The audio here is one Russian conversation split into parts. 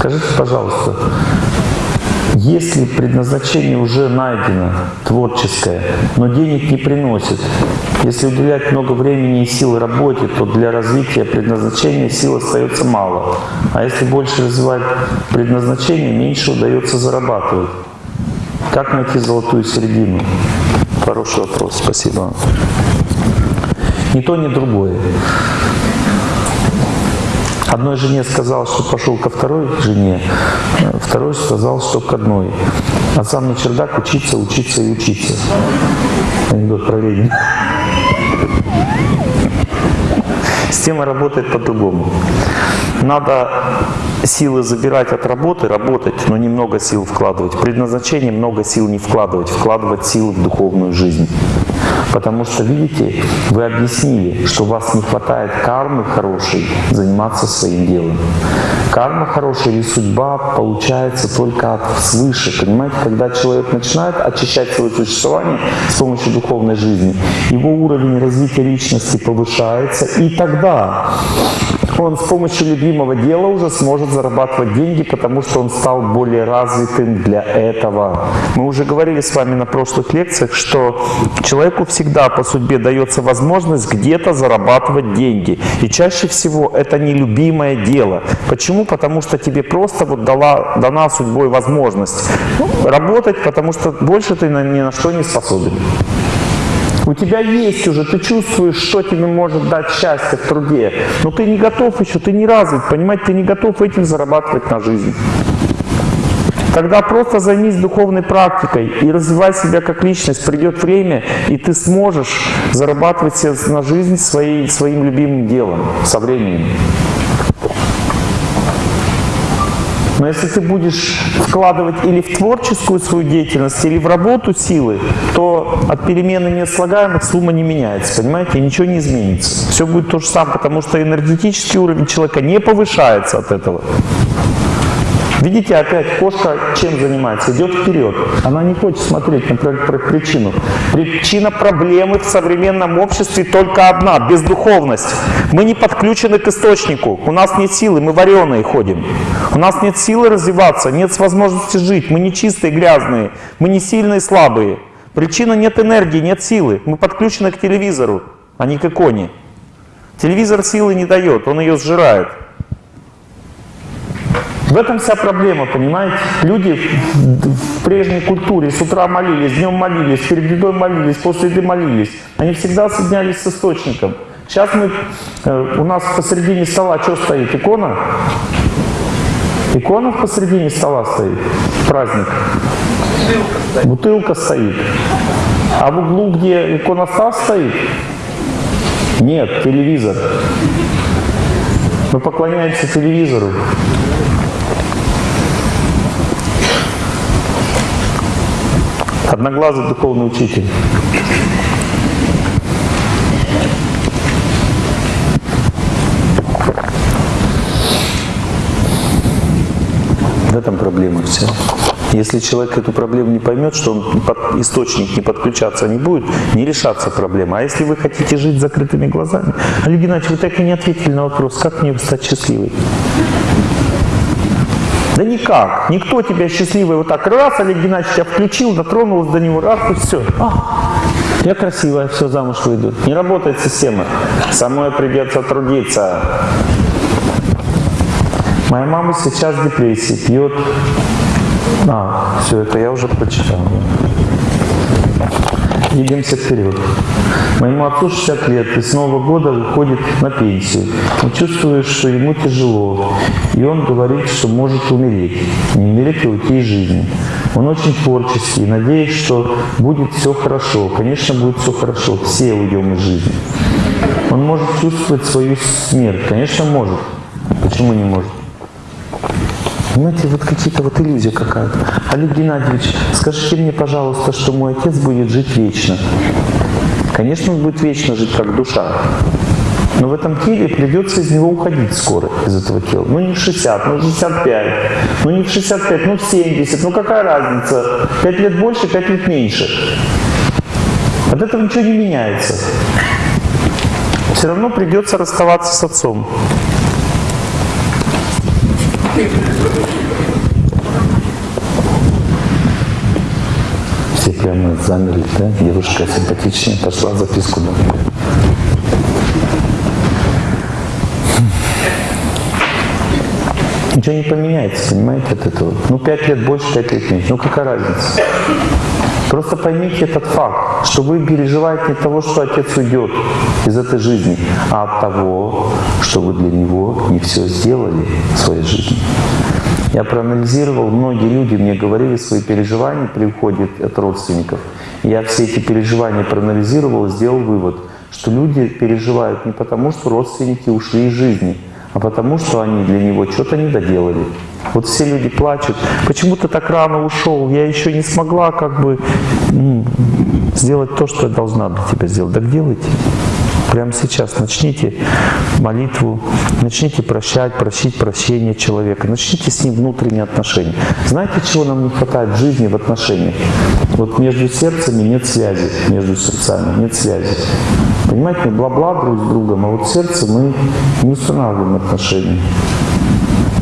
Скажите, пожалуйста, если предназначение уже найдено, творческое, но денег не приносит, если уделять много времени и сил работе, то для развития предназначения сил остается мало. А если больше развивать предназначение, меньше удается зарабатывать. Как найти золотую середину? Хороший вопрос, спасибо. Ни то, ни другое. Одной жене сказал, что пошел ко второй жене, второй сказал, что к одной. А сам на чердак учиться, учиться и учиться. Анекдот про Ленина. Система работает по-другому. Надо силы забирать от работы, работать, но немного сил вкладывать. Предназначение много сил не вкладывать, вкладывать силы в духовную жизнь. Потому что, видите, вы объяснили, что у вас не хватает кармы хорошей заниматься своим делом. Карма хорошая или судьба получается только от свыше. Понимаете, когда человек начинает очищать свое существование с помощью духовной жизни, его уровень развития личности повышается, и тогда он с помощью любимого дела уже сможет зарабатывать деньги, потому что он стал более развитым для этого. Мы уже говорили с вами на прошлых лекциях, что человеку всегда по судьбе дается возможность где-то зарабатывать деньги. И чаще всего это не любимое дело. Почему? Потому что тебе просто вот дала, дана судьбой возможность работать, потому что больше ты ни на что не способен. У тебя есть уже, ты чувствуешь, что тебе может дать счастье в труде, но ты не готов еще, ты не развит, понимаете, ты не готов этим зарабатывать на жизнь. Тогда просто займись духовной практикой и развивай себя как личность. Придет время, и ты сможешь зарабатывать себе на жизнь своей, своим любимым делом со временем. Но если ты будешь вкладывать или в творческую свою деятельность, или в работу силы, то от перемены неслагаемых сумма не меняется, понимаете, и ничего не изменится. Все будет то же самое, потому что энергетический уровень человека не повышается от этого. Видите, опять кошка чем занимается? Идет вперед. Она не хочет смотреть на причину. Причина проблемы в современном обществе только одна – бездуховность. Мы не подключены к источнику. У нас нет силы, мы вареные ходим. У нас нет силы развиваться, нет возможности жить. Мы не чистые, грязные. Мы не сильные, слабые. Причина – нет энергии, нет силы. Мы подключены к телевизору, а не к иконе. Телевизор силы не дает, он ее сжирает. В этом вся проблема, понимаете? Люди в прежней культуре с утра молились, днем молились, перед едой молились, после еды молились. Они всегда соединялись с источником. Сейчас мы, э, у нас посередине стола что стоит? Икона? Икона посередине стола стоит. Праздник. Бутылка стоит. А в углу, где иконостас стоит? Нет, телевизор. Мы поклоняемся телевизору. Одноглазый духовный учитель. В этом проблема вся. Если человек эту проблему не поймет, что он под источник не подключаться не будет, не решаться проблема. А если вы хотите жить закрытыми глазами, Олег Геннадьевич, вы так и не ответили на вопрос, как мне стать счастливой? Да никак. Никто тебя счастливый вот так раз, Олег Геннадьевич тебя включил, дотронулся до него, раз и все. А, я красивая, все, замуж выйду. Не работает система. Самой придется трудиться. Моя мама сейчас в депрессии, пьет... А, все это я уже прочитал. Двигаемся вперед. Моему отцу 60 лет, и с Нового года выходит на пенсию. Он чувствует, что ему тяжело, и он говорит, что может умереть. Не умереть, а уйти из жизни. Он очень творческий, надеюсь, что будет все хорошо. Конечно, будет все хорошо, все уйдем из жизни. Он может чувствовать свою смерть. Конечно, может. Почему не может? Понимаете, вот какие-то вот иллюзия какая-то. Олег Геннадьевич, скажите мне, пожалуйста, что мой отец будет жить вечно. Конечно, он будет вечно жить как душа. Но в этом теле придется из него уходить скоро, из этого тела. Ну не в 60, ну в 65, ну не в 65, ну в 70. Ну какая разница? 5 лет больше, 5 лет меньше. От этого ничего не меняется. Все равно придется расставаться с отцом. Все прямо замерли, да? Девушка симпатичная, пошла записку домой. Ничего не поменяется, понимаете, от этого. Ну, пять лет больше, пять лет меньше. Ну, какая разница? Просто поймите этот факт, что вы переживаете не того, что отец уйдет из этой жизни, а от того, что вы для него не все сделали в своей жизни. Я проанализировал, многие люди мне говорили свои переживания при уходе от родственников. Я все эти переживания проанализировал сделал вывод, что люди переживают не потому, что родственники ушли из жизни, а потому что они для него что-то не доделали. Вот все люди плачут, почему ты так рано ушел, я еще не смогла как бы сделать то, что я должна для тебя сделать. Так делайте. Прямо сейчас начните молитву, начните прощать, просить прощения человека, начните с ним внутренние отношения. Знаете, чего нам не хватает в жизни, в отношениях? Вот между сердцами нет связи, между сердцами нет связи. Понимаете, мы бла-бла друг с другом, а вот сердце мы не устанавливаем отношения.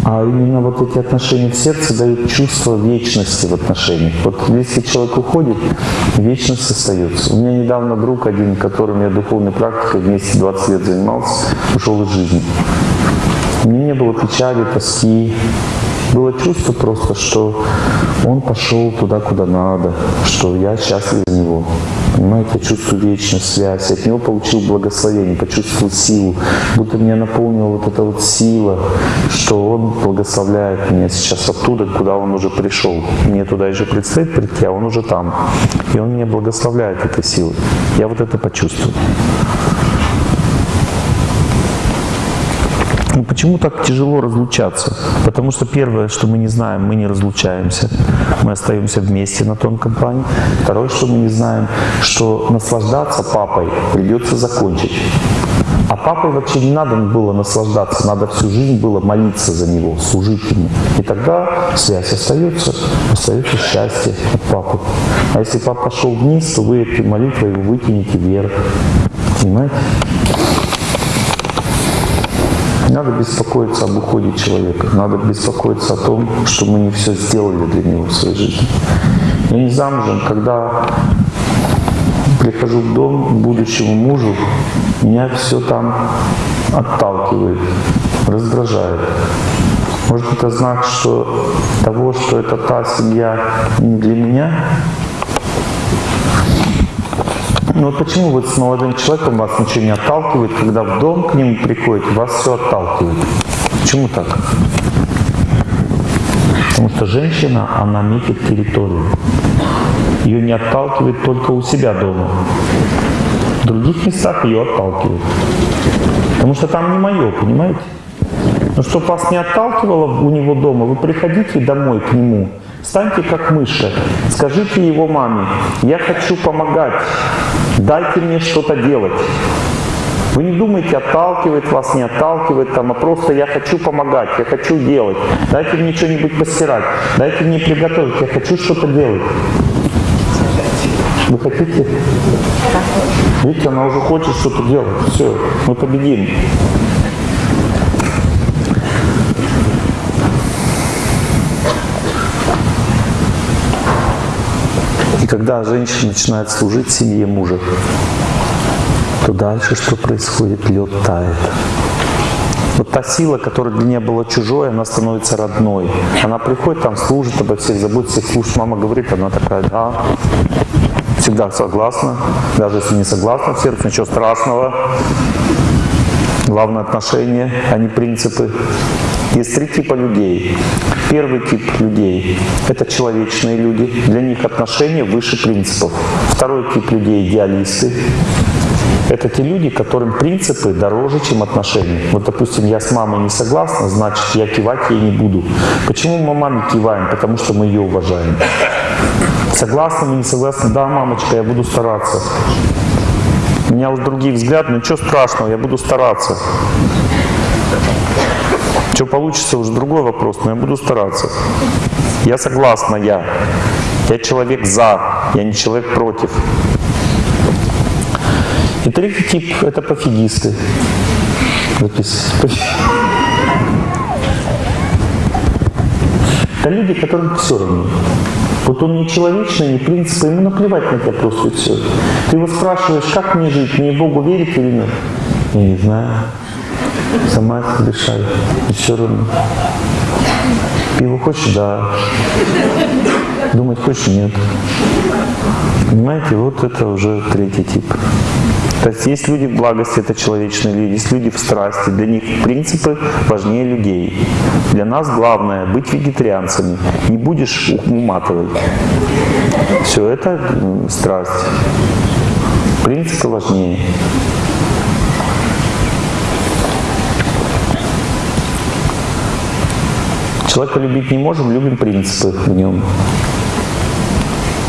А именно вот эти отношения в сердце дают чувство вечности в отношениях. Вот если человек уходит, вечность остается. У меня недавно друг один, которым я духовной практикой вместе 20 лет занимался, ушел из жизни. У меня не было печали, тоски. Было чувство просто, что он пошел туда, куда надо, что я счастлив за него. Понимаете, чувствую вечную связь. От него получил благословение, почувствовал силу. Будто меня наполнила вот эта вот сила, что он благословляет меня сейчас оттуда, куда он уже пришел. Мне туда еще предстоит прийти, а он уже там. И он меня благословляет этой силой. Я вот это почувствовал. Ну, почему так тяжело разлучаться? Потому что первое, что мы не знаем, мы не разлучаемся. Мы остаемся вместе на тонком плане. Второе, что мы не знаем, что наслаждаться папой придется закончить. А папой вообще не надо было наслаждаться, надо всю жизнь было молиться за него, служить ему. И тогда связь остается, остается счастье от папы. А если папа пошел вниз, то вы этой молитвой его вытянете вверх. Понимаете? Не надо беспокоиться об уходе человека. Надо беспокоиться о том, что мы не все сделали для него в своей жизни. Я не замужем, когда прихожу в дом будущему мужу, меня все там отталкивает, раздражает. Может, это знак что того, что это та семья не для меня? Ну вот почему вот с молодым человеком вас ничего не отталкивает, когда в дом к нему приходите, вас все отталкивает? Почему так? Потому что женщина, она метит территорию. Ее не отталкивает только у себя дома. В других местах ее отталкивает. Потому что там не мое, понимаете? Но чтобы вас не отталкивало у него дома, вы приходите домой к нему, станьте как мыши, скажите его маме, я хочу помогать, дайте мне что-то делать. Вы не думайте, отталкивает вас, не отталкивает, там, а просто я хочу помогать, я хочу делать. Дайте мне что-нибудь постирать, дайте мне приготовить, я хочу что-то делать. Вы хотите? Видите, она уже хочет что-то делать. Все, мы победим. Когда женщина начинает служить семье мужа, то дальше что происходит? Лед тает. Вот та сила, которая для нее была чужой, она становится родной. Она приходит, там служит, обо всех заботится, служит. Мама говорит, она такая, да, всегда согласна. Даже если не согласна в сердце, ничего страшного. Главное отношения, а не принципы. Есть три типа людей. Первый тип людей – это человечные люди. Для них отношения выше принципов. Второй тип людей – идеалисты. Это те люди, которым принципы дороже, чем отношения. Вот, допустим, я с мамой не согласна, значит, я кивать ей не буду. Почему мы маме киваем? Потому что мы ее уважаем. Согласны мы, не согласны? Да, мамочка, я буду стараться. У меня уже другие взгляды, но ничего страшного, я буду стараться. Что получится, уже другой вопрос, но я буду стараться. Я согласна, я. Я человек за, я не человек против. И третий тип – это пофигисты. Это люди, которым все равно. Вот он не человечный, не принципы, ему наплевать на тебя просто все. Ты его спрашиваешь, как мне жить, мне Богу верить или нет? Я не знаю. Сама решай. И все равно. Пиво хочешь? Да. Думать хочешь? Нет. Понимаете, вот это уже третий тип. То есть есть люди в благости, это человечные люди, есть люди в страсти, для них принципы важнее людей. Для нас главное быть вегетарианцами, не будешь уматывать. Все это страсть. Принципы важнее. Человека любить не можем, любим принципы в нем.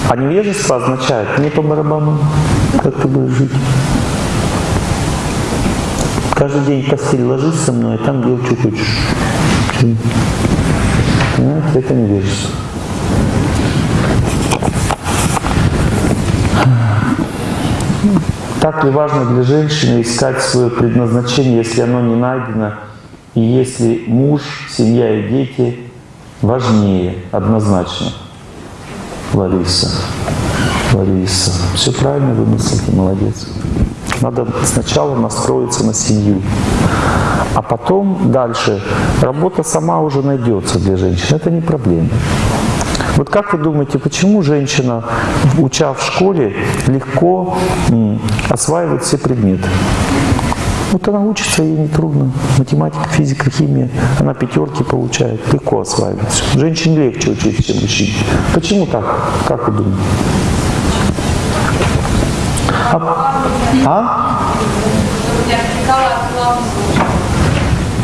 А невежество означает, мне по барабану, как ты будешь жить. Каждый день в постель ложись со мной, а там делай, что хочешь. Понимаете, это невежество. Так ли важно для женщины искать свое предназначение, если оно не найдено, и если муж, семья и дети важнее однозначно? Лариса, Лариса, все правильно вы мыслите, молодец. Надо сначала настроиться на семью, а потом дальше работа сама уже найдется для женщин. Это не проблема. Вот как вы думаете, почему женщина, уча в школе, легко осваивает все предметы? Вот она учится, ей нетрудно. Математика, физика, химия. Она пятерки получает, легко осваивается. Женщине легче учиться, чем мужчине. Почему так? Как вы думаете? А? а?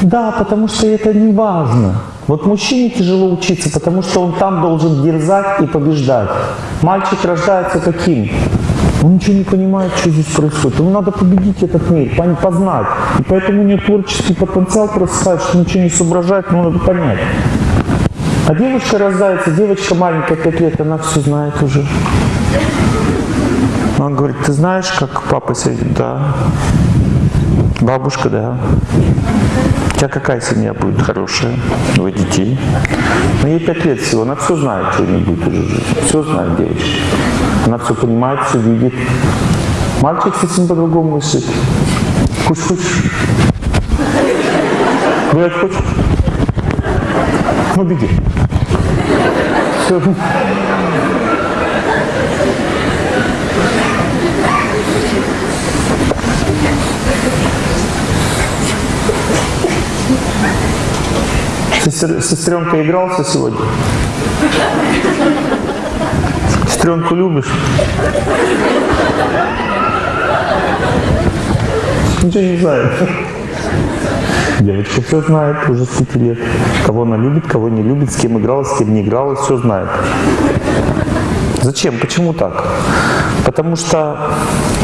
Да, потому что это не важно. Вот мужчине тяжело учиться, потому что он там должен дерзать и побеждать. Мальчик рождается каким? Он ничего не понимает, что здесь происходит. Ему надо победить этот мир, познать. И поэтому у него творческий потенциал просыпает, что ничего не соображает, но надо понять. А девушка рождается, девочка маленькая, 5 лет, она все знает уже. Он говорит, ты знаешь, как папа сидит? Да. Бабушка, да. У тебя какая семья будет хорошая? Двое детей. Но ей пять лет всего, она все знает, что не будет уже жить. Все знает девочка. Она все понимает, все видит. Мальчик совсем по-другому мыслит. Хочешь, хочешь? Гулять хочешь? Ну, беги. Все. Сестр, сестренка игрался сегодня? Сестренку любишь? Ничего не знает. Девочка все знает уже с 5 лет. Кого она любит, кого не любит, с кем игралась, с кем не игралась, все знает. Зачем? Почему так? Потому что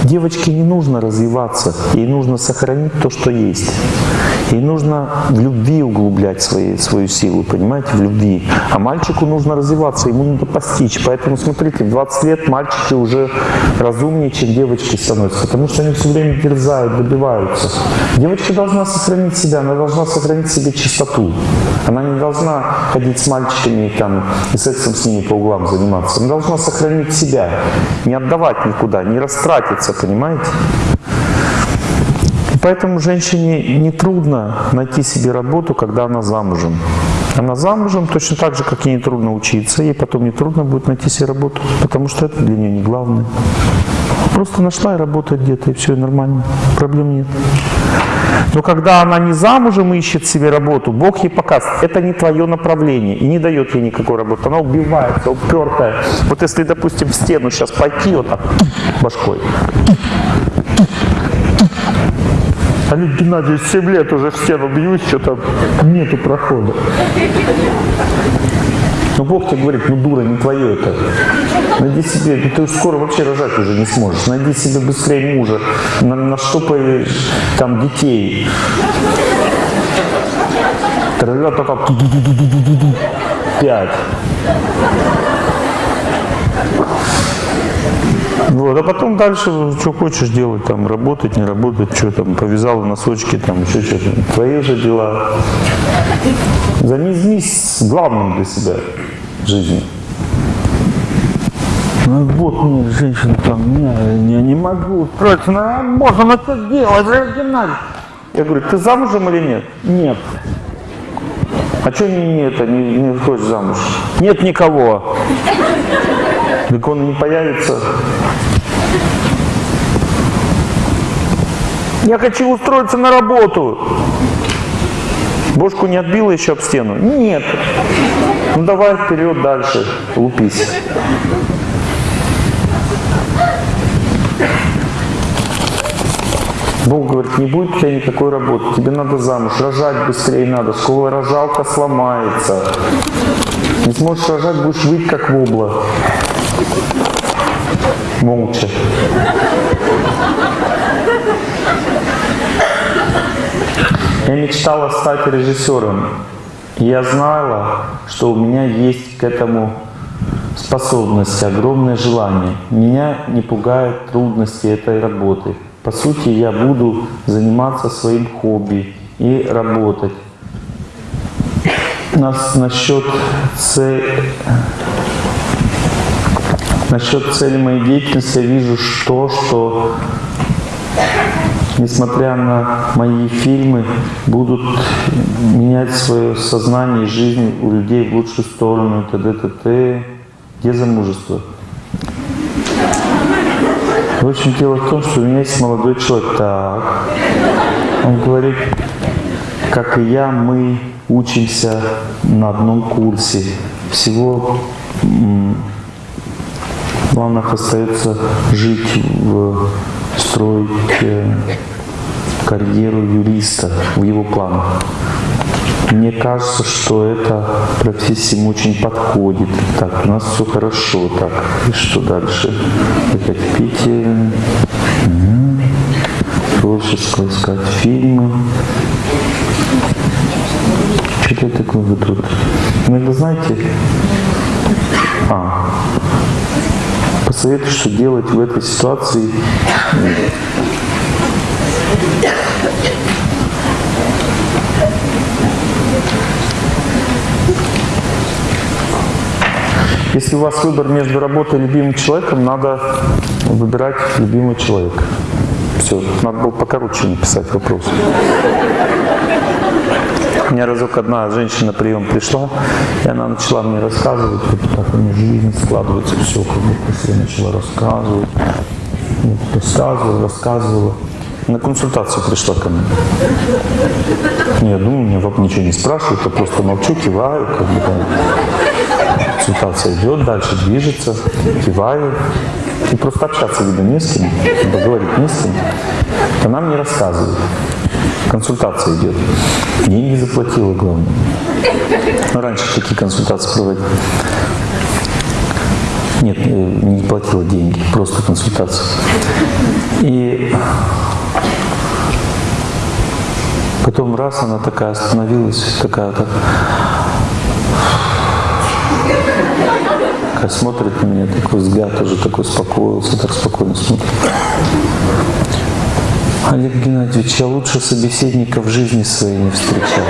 девочке не нужно развиваться, ей нужно сохранить то, что есть. Ей нужно в любви углублять свои, свою силу, понимаете, в любви. А мальчику нужно развиваться, ему надо постичь. Поэтому, смотрите, в 20 лет мальчики уже разумнее, чем девочки становятся, потому что они все время дерзают, добиваются. Девочка должна сохранить себя, она должна сохранить себе чистоту. Она не должна ходить с мальчиками там, и сексом с ними по углам заниматься. Она должна сохранить себя, не отдавать никуда, не растратиться, понимаете? Поэтому женщине не трудно найти себе работу, когда она замужем. Она замужем точно так же, как ей не трудно учиться, ей потом не трудно будет найти себе работу, потому что это для нее не главное. Просто нашла и работает где-то, и все, и нормально, проблем нет. Но когда она не замужем ищет себе работу, Бог ей показывает, это не твое направление и не дает ей никакой работы. Она убивается, упертая. Вот если, допустим, в стену сейчас пойти вот так башкой, Олег Геннадьевич 7 лет уже в стену бьюсь, что-то нету прохода. Ну Бог тебе говорит, ну дура, не твое это. Найди себе, ты скоро вообще рожать уже не сможешь. Найди себе быстрее мужа, на, на штопай там детей. Тролля только пять. Вот, а потом дальше, что хочешь делать, там, работать, не работать, что там, повязал носочки, там, еще что-то. Твои уже дела. Займись главным для себя в жизни. Ну вот мне женщина там, не, я не могу устроиться на работу, на что делать, оригинально. Я говорю, ты замужем или нет? Нет. А что не, не это, не, не хочешь замуж? Нет никого. Так он не появится. Я хочу устроиться на работу. Бошку не отбила еще об стену? Нет. Ну давай вперед дальше, лупись. Бог говорит, не будет у тебя никакой работы, тебе надо замуж, рожать быстрее надо, школа рожалка сломается. Не сможешь рожать, будешь выть как вобла. Молча. Я мечтала стать режиссером. Я знала, что у меня есть к этому способность, огромное желание. Меня не пугают трудности этой работы. По сути, я буду заниматься своим хобби и работать. Нас насчет цели, насчет цели моей деятельности я вижу то, что несмотря на мои фильмы, будут менять свое сознание и жизнь у людей в лучшую сторону, т.д. т.т. Где замужество? В общем, дело в том, что у меня есть молодой человек. Так. Он говорит, как и я, мы учимся на одном курсе. Всего планах остается жить, в, строить э, карьеру юриста в его планах. Мне кажется, что эта профессия ему очень подходит. Так, у нас все хорошо. Так, и что дальше? Опять Питер. Угу. Творчество искать фильмы. Что это такое вы тут? Иногда знаете, а, посоветую, что делать в этой ситуации Если у вас выбор между работой и любимым человеком, надо выбирать любимый человек. Все, надо было покороче написать вопрос. У меня разок одна женщина на прием пришла, и она начала мне рассказывать, вот как у нее жизнь складывается, все, как будто все начала рассказывать. Вот, рассказывала, рассказывала. На консультацию пришла ко мне. Не, я думаю, меня ничего не спрашивают, я просто молчу, киваю, как бы там консультация идет, дальше движется, киваю. И просто общаться, видно, не с кем, поговорить не с кем. Она мне рассказывает. Консультация идет. Деньги заплатила, главное. Ну, раньше такие консультации проводили. Нет, э, не платила деньги, просто консультация. И потом раз она такая остановилась, такая так, такая смотрит на меня, такой взгляд уже такой успокоился, так спокойно смотрит. Олег Геннадьевич, я лучше собеседника в жизни своей не встречал.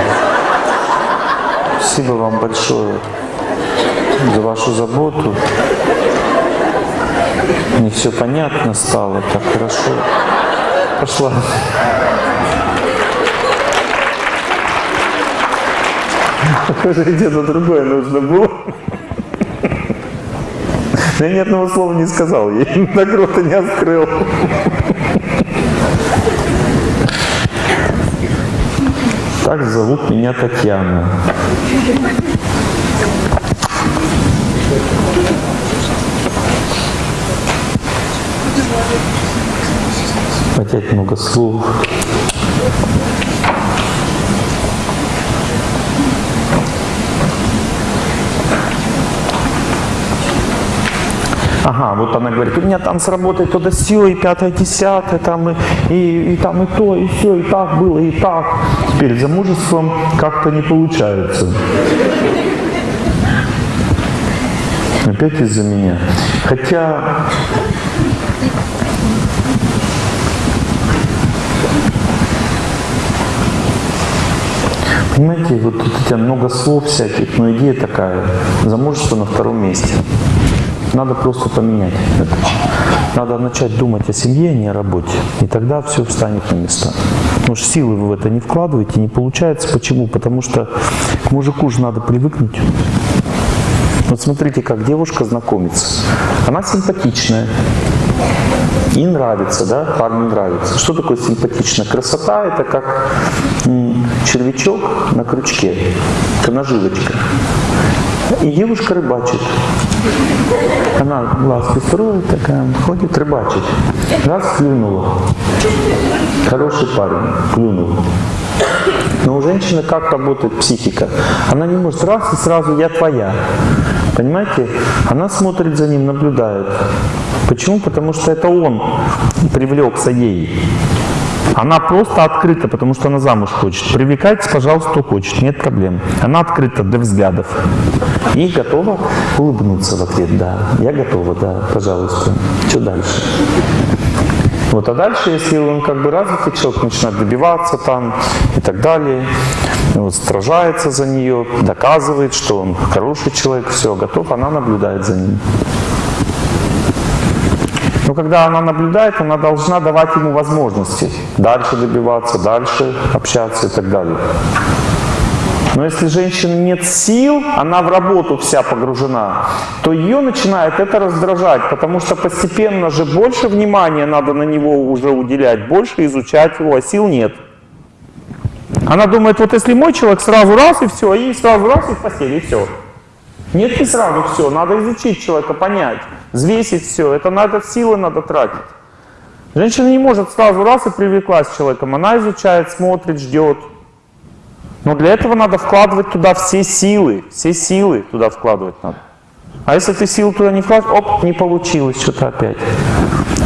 Спасибо вам большое за вашу заботу. Мне все понятно стало, так хорошо. Пошла. Похоже, где-то другое нужно было. Я ни одного слова не сказал ей, рота не открыл. Так зовут меня Татьяна. Опять много слов. Ага, вот она говорит, у меня там сработает то да все, и пятое, десятое, там, и, и, и там и то, и все, и так было, и так. Теперь замужеством как-то не получается. Опять из-за меня. Хотя Понимаете, вот у тебя много слов всяких, но идея такая. Замужество на втором месте. Надо просто поменять это. Надо начать думать о семье, а не о работе. И тогда все встанет на места. Потому что силы вы в это не вкладываете, не получается. Почему? Потому что к мужику же надо привыкнуть. Вот смотрите, как девушка знакомится. Она симпатичная. И нравится, да, парню нравится. Что такое симпатично? Красота – это как червячок на крючке, наживочка. И девушка рыбачит. Она глазки строит, такая, ходит рыбачить. Раз клюнула. Хороший парень, клюнул. Но у женщины как работает психика? Она не может раз и сразу «я твоя». Понимаете? Она смотрит за ним, наблюдает. Почему? Потому что это он привлекся ей. Она просто открыта, потому что она замуж хочет. Привлекайтесь, пожалуйста, кто хочет, нет проблем. Она открыта для взглядов. И готова улыбнуться в ответ, да. Я готова, да, пожалуйста. Что дальше? Вот, а дальше, если он как бы развитый человек, начинает добиваться там и так далее, вот, сражается за нее, доказывает, что он хороший человек, все, готов, она наблюдает за ним. Но когда она наблюдает, она должна давать ему возможности дальше добиваться, дальше общаться и так далее. Но если женщины нет сил, она в работу вся погружена, то ее начинает это раздражать, потому что постепенно же больше внимания надо на него уже уделять, больше изучать его, а сил нет. Она думает, вот если мой человек сразу раз и все, и сразу раз и в постели, и все. Нет, не сразу все, надо изучить человека, понять, взвесить все, это надо силы надо тратить. Женщина не может сразу раз и привлеклась с человеком, она изучает, смотрит, ждет. Но для этого надо вкладывать туда все силы, все силы туда вкладывать надо. А если ты силы туда не вкладываешь, оп, не получилось что-то опять.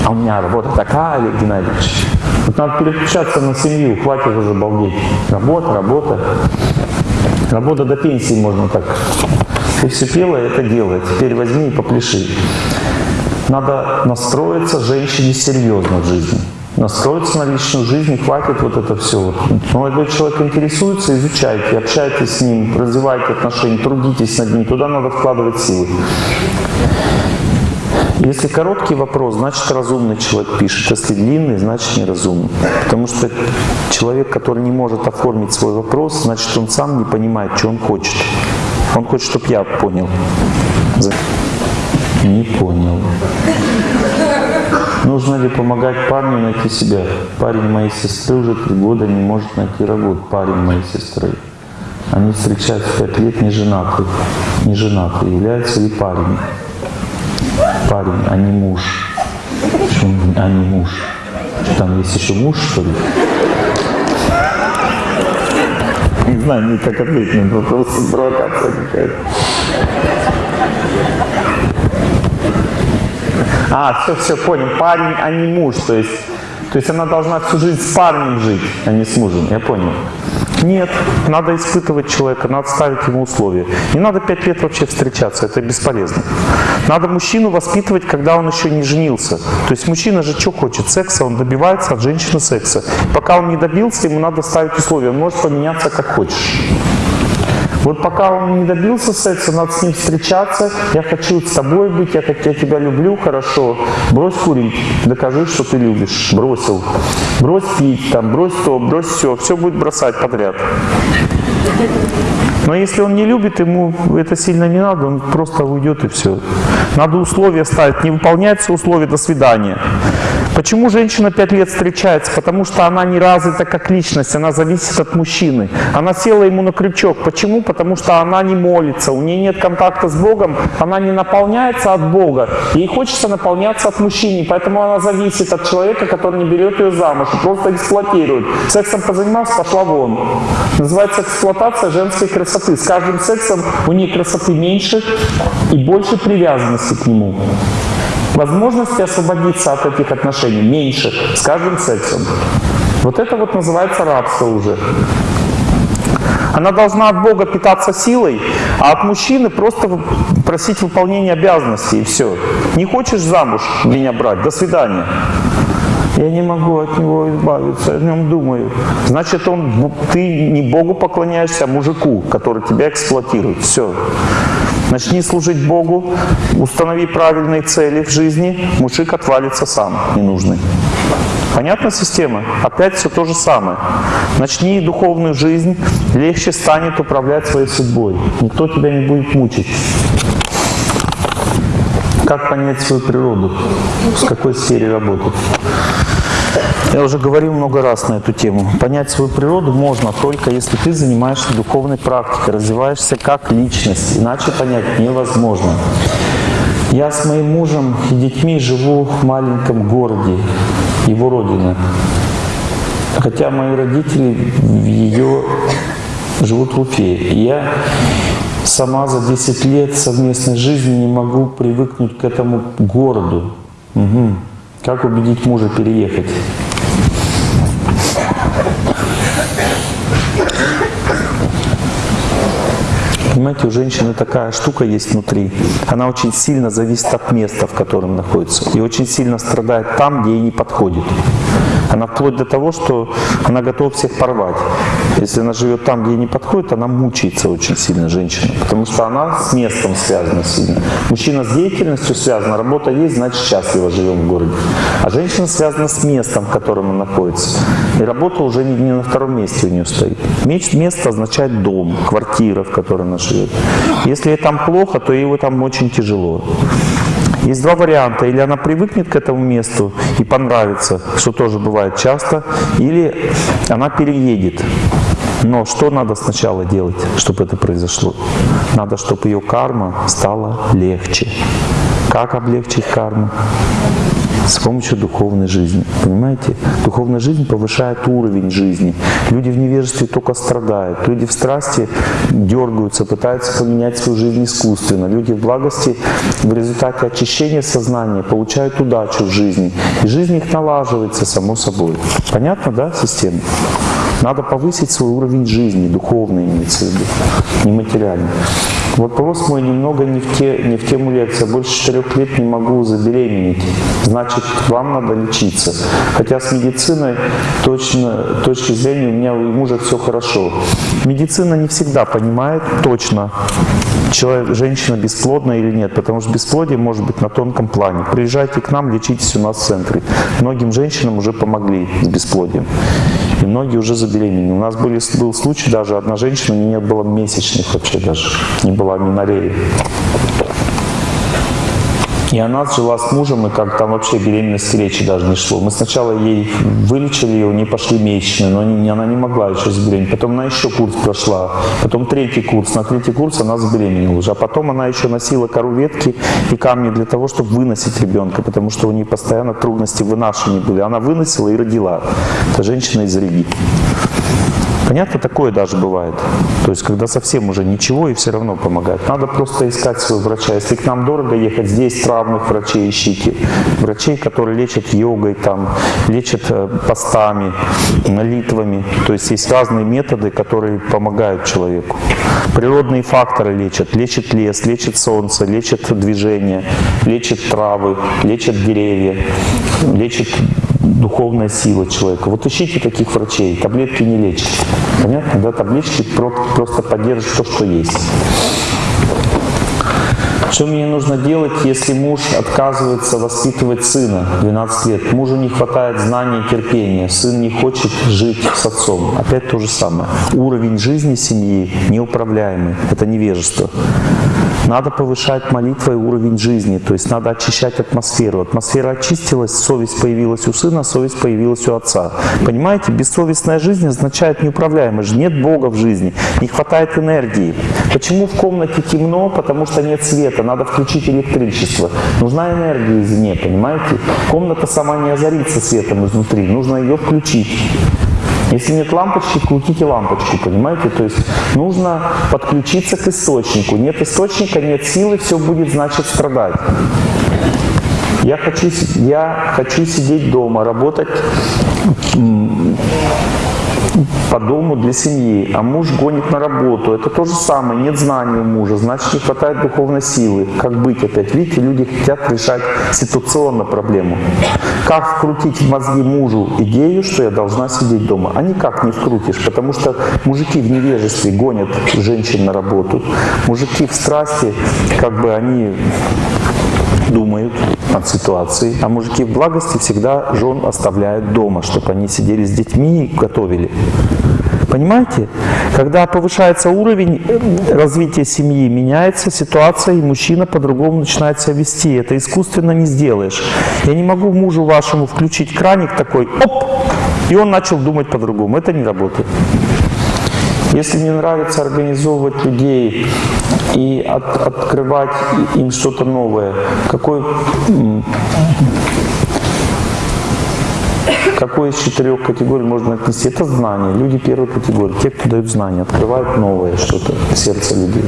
А у меня работа такая, Олег Геннадьевич. Вот надо переключаться на семью, хватит уже балдеть. Работа, работа. Работа до пенсии можно так ты все пела, это делай. Теперь возьми и попляши. Надо настроиться женщине серьезно в жизни. Настроиться на личную жизнь, хватит вот это все. Молодой человек интересуется, изучайте, общайтесь с ним, развивайте отношения, трудитесь над ним. Туда надо вкладывать силы. Если короткий вопрос, значит разумный человек пишет. Если длинный, значит неразумный. Потому что человек, который не может оформить свой вопрос, значит он сам не понимает, что он хочет. Он хочет, чтобы я понял. Не понял. Нужно ли помогать парню найти себя? Парень моей сестры уже три года не может найти работу. Парень моей сестры. Они встречаются пять лет не женаты. Не женаты. Является ли парень? Парень, а не муж. Почему а не муж? Там есть еще муж, что ли? Не знаю, мне так ответить на этот вопрос, провокация какая-то. А, все, все, понял. Парень, а не муж. То есть, то есть она должна всю жизнь с парнем жить, а не с мужем. Я понял. Нет, надо испытывать человека, надо ставить ему условия. Не надо пять лет вообще встречаться, это бесполезно. Надо мужчину воспитывать, когда он еще не женился. То есть мужчина же что хочет? Секса, он добивается от женщины секса. Пока он не добился, ему надо ставить условия. Он может поменяться как хочешь. Вот пока он не добился секса, надо с ним встречаться. Я хочу с тобой быть, я, я тебя люблю, хорошо. Брось курить, докажи, что ты любишь. Бросил. Брось пить, там, брось то, брось все. Все будет бросать подряд. Но если он не любит, ему это сильно не надо, он просто уйдет и все. Надо условия ставить. Не выполняются условия, до свидания. Почему женщина пять лет встречается? Потому что она не развита как личность, она зависит от мужчины. Она села ему на крючок. Почему? Потому что она не молится, у нее нет контакта с Богом, она не наполняется от Бога. Ей хочется наполняться от мужчины, поэтому она зависит от человека, который не берет ее замуж просто эксплуатирует. Сексом позанимался, пошла вон. Называется эксплуатация женской красоты. С каждым сексом у нее красоты меньше и больше привязанности к нему. Возможности освободиться от этих отношений меньше с каждым сексом. Вот это вот называется рабство уже. Она должна от Бога питаться силой, а от мужчины просто просить выполнения обязанностей и все. Не хочешь замуж меня брать? До свидания. Я не могу от него избавиться, о нем думаю. Значит, он, ты не Богу поклоняешься, а мужику, который тебя эксплуатирует. Все. Начни служить Богу, установи правильные цели в жизни, мужик отвалится сам, ненужный. Понятна система? Опять все то же самое. Начни духовную жизнь, легче станет управлять своей судьбой. Никто тебя не будет мучить. Как понять свою природу? С какой сфере работать? Я уже говорил много раз на эту тему. Понять свою природу можно только если ты занимаешься духовной практикой, развиваешься как личность. Иначе понять невозможно. Я с моим мужем и детьми живу в маленьком городе, его родина. Хотя мои родители ее живут в Уфе. Я сама за 10 лет совместной жизни не могу привыкнуть к этому городу. Угу. Как убедить мужа переехать? Понимаете, у женщины такая штука есть внутри. Она очень сильно зависит от места, в котором находится. И очень сильно страдает там, где ей не подходит. Она вплоть до того, что она готова всех порвать. Если она живет там, где ей не подходит, она мучается очень сильно, женщина. Потому что она с местом связана сильно. Мужчина с деятельностью связан, работа есть, значит счастливо живем в городе. А женщина связана с местом, в котором она находится. И работа уже не, не на втором месте у нее стоит. Место означает дом, квартира, в которой она живет. Если ей там плохо, то ей там очень тяжело. Есть два варианта. Или она привыкнет к этому месту и понравится, что тоже бывает часто, или она переедет. Но что надо сначала делать, чтобы это произошло? Надо, чтобы ее карма стала легче. Как облегчить карму? С помощью духовной жизни. Понимаете? Духовная жизнь повышает уровень жизни. Люди в невежестве только страдают. Люди в страсти дергаются, пытаются поменять свою жизнь искусственно. Люди в благости в результате очищения сознания получают удачу в жизни. И жизнь их налаживается само собой. Понятно, да, система? Надо повысить свой уровень жизни, духовный имеется в виду, не материальный. Вопрос мой немного не в, те, не в тему лекции. Больше четырех лет не могу забеременеть. Значит, вам надо лечиться. Хотя с медициной точно, точки зрения у меня у мужа все хорошо. Медицина не всегда понимает точно, человек, женщина бесплодна или нет, потому что бесплодие может быть на тонком плане. Приезжайте к нам, лечитесь у нас в центре. Многим женщинам уже помогли с бесплодием. Многие уже забеременели. У нас были, был случай, даже одна женщина, у нее не было месячных вообще даже, не было аминореи. И она жила с мужем, и как там вообще беременности речи даже не шло. Мы сначала ей вылечили ее, не пошли месячные, но не, она не могла еще забеременеть. Потом она еще курс прошла, потом третий курс. На третий курс она забеременела уже. А потом она еще носила кору ветки и камни для того, чтобы выносить ребенка, потому что у нее постоянно трудности в вынашивании были. Она выносила и родила. Это женщина из Риги. Понятно, такое даже бывает. То есть, когда совсем уже ничего и все равно помогает. Надо просто искать своего врача. Если к нам дорого ехать, здесь травных врачей ищите. Врачей, которые лечат йогой, там, лечат э, постами, молитвами. То есть, есть разные методы, которые помогают человеку. Природные факторы лечат. Лечит лес, лечит солнце, лечит движение, лечит травы, лечат деревья, лечит духовная сила человека. Вот ищите таких врачей, таблетки не лечат. Понятно, да? Таблетки просто поддерживают то, что есть. Что мне нужно делать, если муж отказывается воспитывать сына 12 лет? Мужу не хватает знаний и терпения, сын не хочет жить с отцом. Опять то же самое. Уровень жизни семьи неуправляемый. Это невежество. Надо повышать молитвой уровень жизни, то есть надо очищать атмосферу. Атмосфера очистилась, совесть появилась у сына, совесть появилась у отца. Понимаете, бессовестная жизнь означает неуправляемость. Нет Бога в жизни, не хватает энергии. Почему в комнате темно? Потому что нет света, надо включить электричество. Нужна энергия извне, понимаете? Комната сама не озарится светом изнутри, нужно ее включить. Если нет лампочки, крутите лампочку, понимаете? То есть нужно подключиться к источнику. Нет источника, нет силы, все будет, значит, страдать. Я хочу, я хочу сидеть дома, работать по дому для семьи, а муж гонит на работу. Это то же самое, нет знания у мужа, значит не хватает духовной силы. Как быть опять? Видите, люди хотят решать ситуационно проблему. Как вкрутить в мозги мужу идею, что я должна сидеть дома? А никак не вкрутишь, потому что мужики в невежестве гонят женщин на работу. Мужики в страсти, как бы они думают над ситуацией. А мужики в благости всегда жен оставляют дома, чтобы они сидели с детьми и готовили. Понимаете? Когда повышается уровень э, развития семьи, меняется ситуация, и мужчина по-другому начинает себя вести. Это искусственно не сделаешь. Я не могу мужу вашему включить краник такой, оп, и он начал думать по-другому. Это не работает. Если мне нравится организовывать людей и от, открывать им что-то новое, какой, какой из четырех категорий можно отнести? Это знания. Люди первой категории. Те, кто дают знания, открывают новое что-то в сердце людей.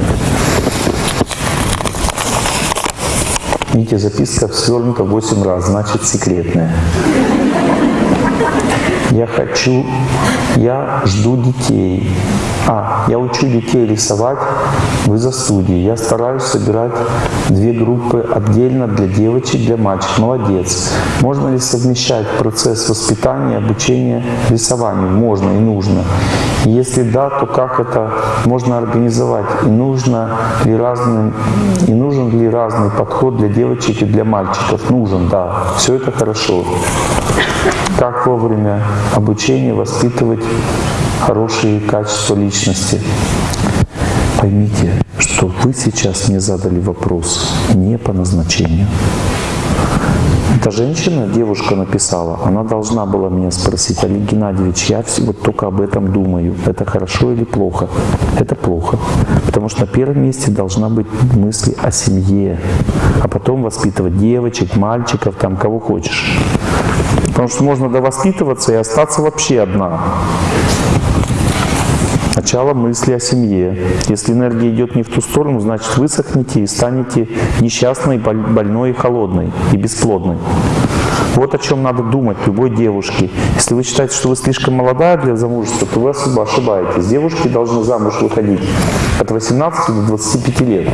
Видите, записка свернута 8 раз, значит секретная. Я хочу, я жду детей. А, я учу детей рисовать в изо-студии. Я стараюсь собирать две группы отдельно для девочек, для мальчиков. Молодец. Можно ли совмещать процесс воспитания, обучения рисованию? Можно и нужно. Если да, то как это можно организовать? И нужно ли разный, и нужен ли разный подход для девочек и для мальчиков? Нужен, да. Все это хорошо. Как вовремя обучения воспитывать хорошие качества личности. Поймите, что вы сейчас мне задали вопрос не по назначению. Эта женщина, девушка написала, она должна была меня спросить, Олег Геннадьевич, я вот только об этом думаю. Это хорошо или плохо? Это плохо. Потому что на первом месте должна быть мысль о семье, а потом воспитывать девочек, мальчиков, там кого хочешь. Потому что можно довоспитываться и остаться вообще одна. Сначала мысли о семье. Если энергия идет не в ту сторону, значит высохнете и станете несчастной, больной и холодной, и бесплодной. Вот о чем надо думать любой девушке. Если вы считаете, что вы слишком молодая для замужества, то вы особо ошибаетесь. Девушки должны замуж выходить от 18 до 25 лет.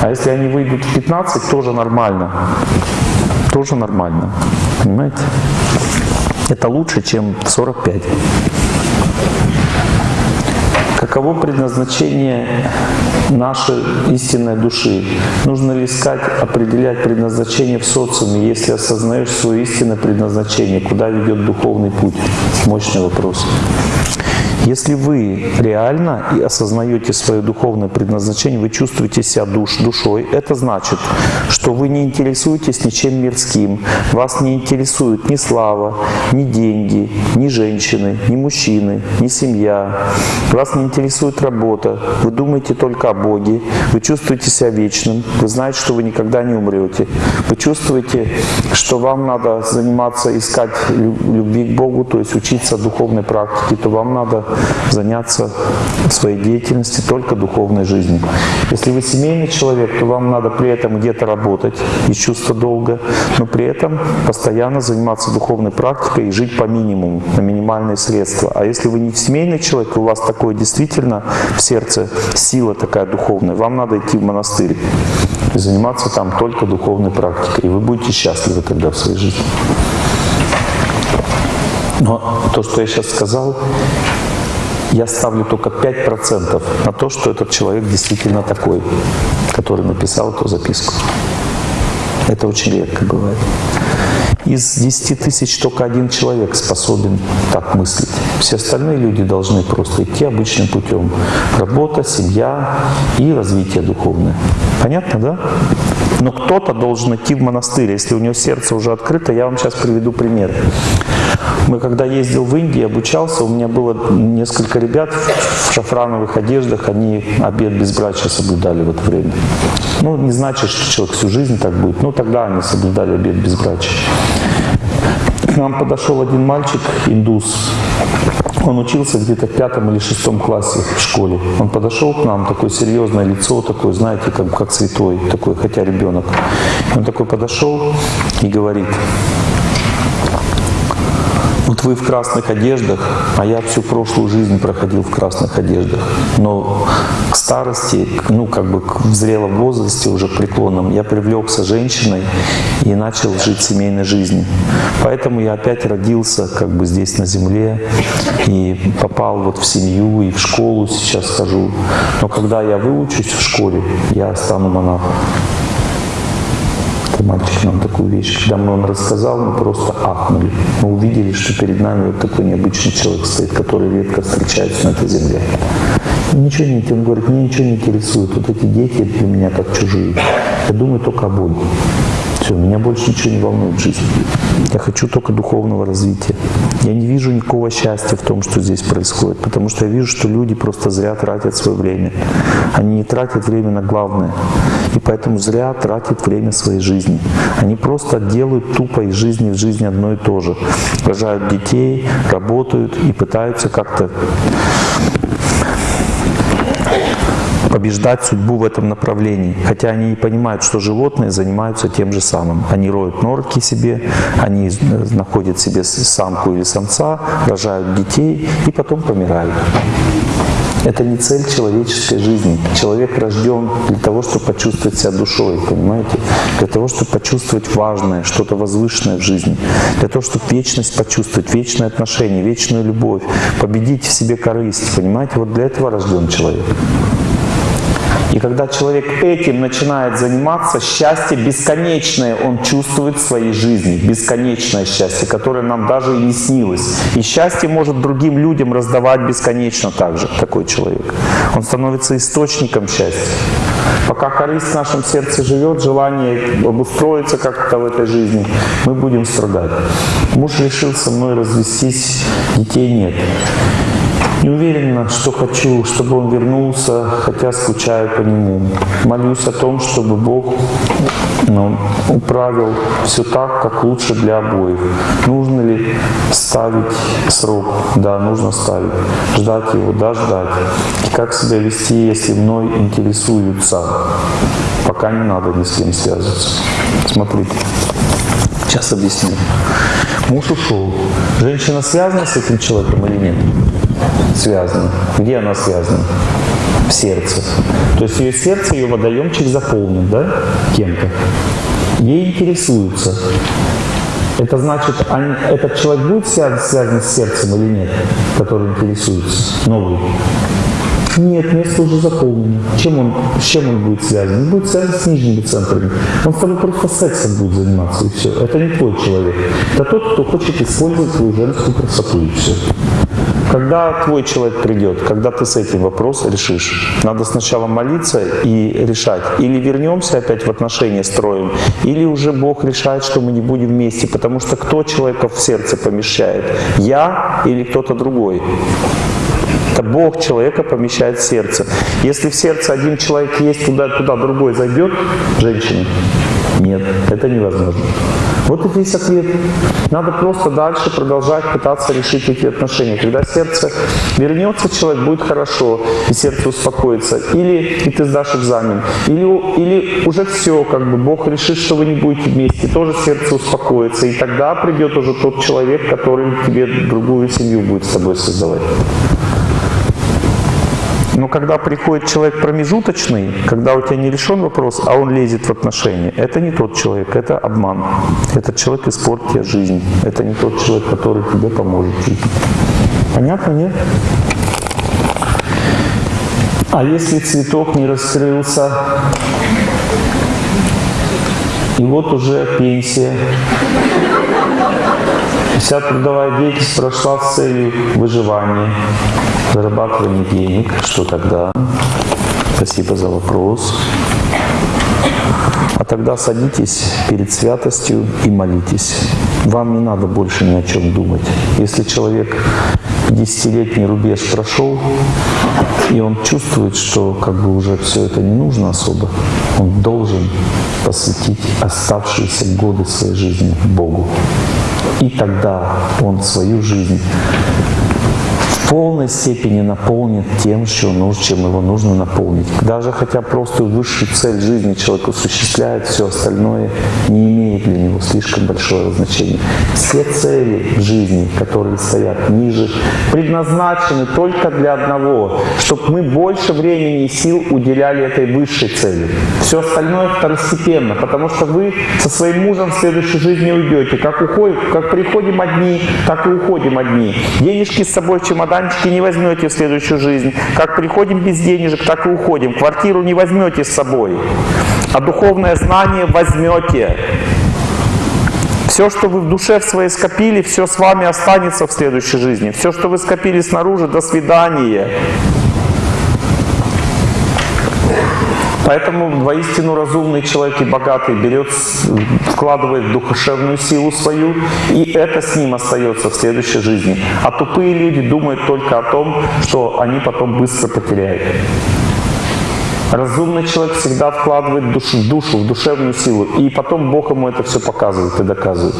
А если они выйдут в 15, тоже нормально. Тоже нормально. Понимаете? Это лучше, чем в 45. Каково предназначение нашей истинной души? Нужно ли искать, определять предназначение в социуме, если осознаешь свое истинное предназначение? Куда ведет духовный путь? Мощный вопрос. Если вы реально и осознаете свое духовное предназначение, вы чувствуете себя душ, душой, это значит, что вы не интересуетесь ничем мирским, вас не интересует ни слава, ни деньги, ни женщины, ни мужчины, ни семья, вас не интересует работа, вы думаете только о Боге, вы чувствуете себя вечным, вы знаете, что вы никогда не умрете, вы чувствуете, что вам надо заниматься, искать любви к Богу, то есть учиться духовной практике, то вам надо заняться своей деятельности только духовной жизнью. Если вы семейный человек, то вам надо при этом где-то работать из чувства долга, но при этом постоянно заниматься духовной практикой и жить по минимуму, на минимальные средства. А если вы не семейный человек, у вас такое действительно в сердце сила такая духовная, вам надо идти в монастырь и заниматься там только духовной практикой. И вы будете счастливы тогда в своей жизни. Но то, что я сейчас сказал, я ставлю только 5% на то, что этот человек действительно такой, который написал эту записку. Это очень редко бывает. Из 10 тысяч только один человек способен так мыслить. Все остальные люди должны просто идти обычным путем. Работа, семья и развитие духовное. Понятно, да? Но кто-то должен идти в монастырь. Если у него сердце уже открыто, я вам сейчас приведу пример. Мы когда ездил в Индию, обучался, у меня было несколько ребят в шафрановых одеждах, они обед безбрачия соблюдали в это время. Ну, не значит, что человек всю жизнь так будет, но тогда они соблюдали обед безбрачия. К нам подошел один мальчик, индус, он учился где-то в пятом или шестом классе в школе. Он подошел к нам, такое серьезное лицо, такое, знаете, как, как святой, такой, хотя ребенок. Он такой подошел и говорит, Вот вы в красных одеждах, а я всю прошлую жизнь проходил в красных одеждах. Но к старости, ну как бы в зрелом возрасте, уже преклонном, я привлекся женщиной и начал жить семейной жизнью. Поэтому я опять родился как бы здесь на земле и попал вот в семью и в школу сейчас хожу. Но когда я выучусь в школе, я стану монахом. Нам такую вещь. Когда он рассказал, мы просто ахнули. Мы увидели, что перед нами вот такой необычный человек стоит, который редко встречается на этой земле. И ничего не он говорит, мне ничего не интересует. Вот эти дети для меня как чужие. Я думаю только о Боге. Все, меня больше ничего не волнует в жизни. Я хочу только духовного развития. Я не вижу никакого счастья в том, что здесь происходит, потому что я вижу, что люди просто зря тратят свое время. Они не тратят время на главное. И поэтому зря тратят время своей жизни. Они просто делают тупо из жизни в жизни одно и то же. Рожают детей, работают и пытаются как-то побеждать судьбу в этом направлении. Хотя они не понимают, что животные занимаются тем же самым. Они роют норки себе, они находят себе самку или самца, рожают детей и потом помирают. Это не цель человеческой жизни. Человек рожден для того, чтобы почувствовать себя душой, понимаете? Для того, чтобы почувствовать важное, что-то возвышенное в жизни. Для того, чтобы вечность почувствовать, вечные отношения, вечную любовь, победить в себе корысть, понимаете? Вот для этого рожден человек. И когда человек этим начинает заниматься, счастье бесконечное он чувствует в своей жизни. Бесконечное счастье, которое нам даже и не снилось. И счастье может другим людям раздавать бесконечно также, такой человек. Он становится источником счастья. Пока корысть в нашем сердце живет, желание обустроиться как-то в этой жизни, мы будем страдать. Муж решил со мной развестись, детей нет. Не уверена, что хочу, чтобы он вернулся, хотя скучаю по нему. Молюсь о том, чтобы Бог ну, управил все так, как лучше для обоих. Нужно ли ставить срок? Да, нужно ставить. Ждать его? Да, ждать. И как себя вести, если мной интересуются? Пока не надо ни с кем связываться. Смотрите. Сейчас объясню. Муж ушел. Женщина связана с этим человеком или нет? Связана. Где она связана? В сердце. То есть ее сердце, ее водоемчик заполнен, да, кем-то. Ей интересуется. Это значит, этот человек будет связан, связан с сердцем или нет, который интересуется, новый? Нет, место уже заполнено. Чем он, с чем он будет связан? Он будет связан с нижними центрами. Он с тобой просто сексом будет заниматься, и все. Это не твой человек. Это тот, кто хочет использовать свою женскую красоту, и все. Когда твой человек придет, когда ты с этим вопрос решишь, надо сначала молиться и решать. Или вернемся опять в отношения строим, или уже Бог решает, что мы не будем вместе. Потому что кто человека в сердце помещает? Я или кто-то другой? Это Бог человека помещает в сердце. Если в сердце один человек есть, туда, туда другой зайдет, женщина? Нет, это невозможно. Вот и весь ответ. Надо просто дальше продолжать пытаться решить эти отношения. Когда сердце вернется, человек будет хорошо, и сердце успокоится. Или и ты сдашь экзамен. Или, или уже все, как бы Бог решит, что вы не будете вместе, тоже сердце успокоится. И тогда придет уже тот человек, который тебе другую семью будет с тобой создавать. Но когда приходит человек промежуточный, когда у тебя не решен вопрос, а он лезет в отношения, это не тот человек, это обман. Этот человек испортит тебе жизнь. Это не тот человек, который тебе поможет. Понятно, нет? А если цветок не раскрылся, и вот уже пенсия, вся трудовая деятельность прошла с целью выживания, зарабатывание денег, что тогда? Спасибо за вопрос. А тогда садитесь перед святостью и молитесь. Вам не надо больше ни о чем думать. Если человек десятилетний рубеж прошел, и он чувствует, что как бы уже все это не нужно особо, он должен посвятить оставшиеся годы своей жизни Богу. И тогда он свою жизнь полной степени наполнит тем, что нужно, чем его нужно наполнить. Даже хотя просто высшую цель жизни человек осуществляет, все остальное не имеет для него слишком большого значения. Все цели жизни, которые стоят ниже, предназначены только для одного, чтобы мы больше времени и сил уделяли этой высшей цели. Все остальное второстепенно, потому что вы со своим мужем в следующей жизни уйдете. Как, уходим, как приходим одни, так и уходим одни. Денежки с собой в чемоданчике не возьмете в следующую жизнь. Как приходим без денежек, так и уходим. Квартиру не возьмете с собой. А духовное знание возьмете. Все, что вы в душе в своей скопили, все с вами останется в следующей жизни. Все, что вы скопили снаружи, до свидания. Поэтому воистину разумный человек и богатый берет, вкладывает в духовную силу свою, и это с ним остается в следующей жизни. А тупые люди думают только о том, что они потом быстро потеряют. Разумный человек всегда вкладывает душу, душу, в душевную силу, и потом Бог ему это все показывает и доказывает.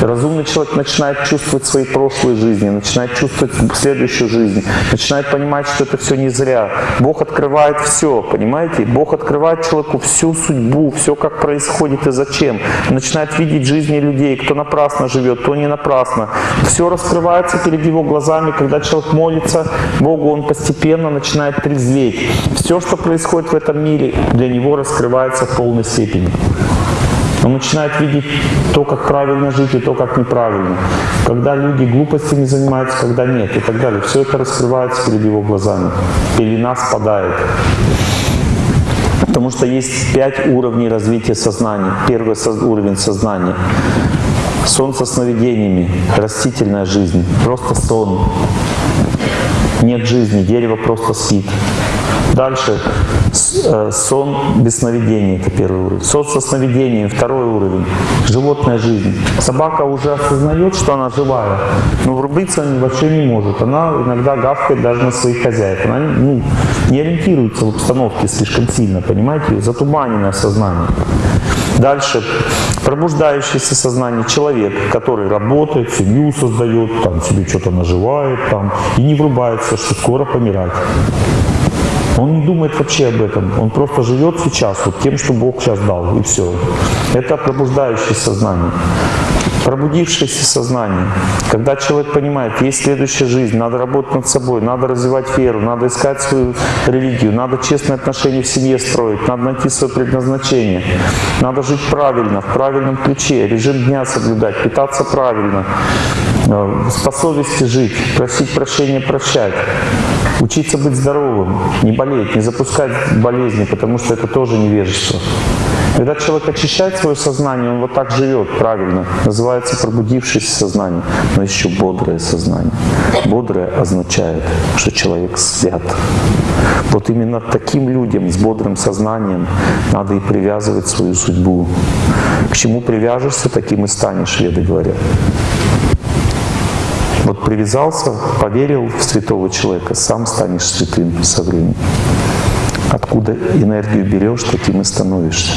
Разумный человек начинает чувствовать свои прошлые жизни, начинает чувствовать следующую жизнь, начинает понимать, что это все не зря. Бог открывает все, понимаете? Бог открывает человеку всю судьбу, все, как происходит и зачем. Начинает видеть жизни людей, кто напрасно живет, кто не напрасно. Все раскрывается перед его глазами, когда человек молится Богу, он постепенно начинает трезветь. Все, что происходит происходит в этом мире, для него раскрывается в полной степени. Он начинает видеть то, как правильно жить, и то, как неправильно. Когда люди глупостями занимаются, когда нет, и так далее. Все это раскрывается перед его глазами. Пелена спадает. Потому что есть пять уровней развития сознания. Первый уровень сознания. Сон со сновидениями, растительная жизнь, просто сон. Нет жизни, дерево просто спит. Дальше э, сон без сновидений, это первый уровень. Сон со сновидением, второй уровень. Животная жизнь. Собака уже осознает, что она живая, но врубиться она вообще не может. Она иногда гавкает даже на своих хозяев. Она ну, не ориентируется в обстановке слишком сильно, понимаете? Затуманенное сознание. Дальше пробуждающееся сознание человек, который работает, семью создает, там себе что-то наживает там, и не врубается, что скоро помирать. Он не думает вообще об этом. Он просто живет сейчас вот тем, что Бог сейчас дал, и все. Это пробуждающее сознание. Пробудившееся сознание. Когда человек понимает, есть следующая жизнь, надо работать над собой, надо развивать веру, надо искать свою религию, надо честные отношения в семье строить, надо найти свое предназначение, надо жить правильно, в правильном ключе, режим дня соблюдать, питаться правильно, э, по совести жить, просить прощения, прощать. Учиться быть здоровым, не болеть, не запускать болезни, потому что это тоже невежество. Когда человек очищает свое сознание, он вот так живет правильно. Называется пробудившееся сознание, но еще бодрое сознание. Бодрое означает, что человек свят. Вот именно таким людям с бодрым сознанием надо и привязывать свою судьбу. К чему привяжешься, таким и станешь, веды говорят. Вот привязался, поверил в святого человека, сам станешь святым со временем. Откуда энергию берешь, таким и становишься.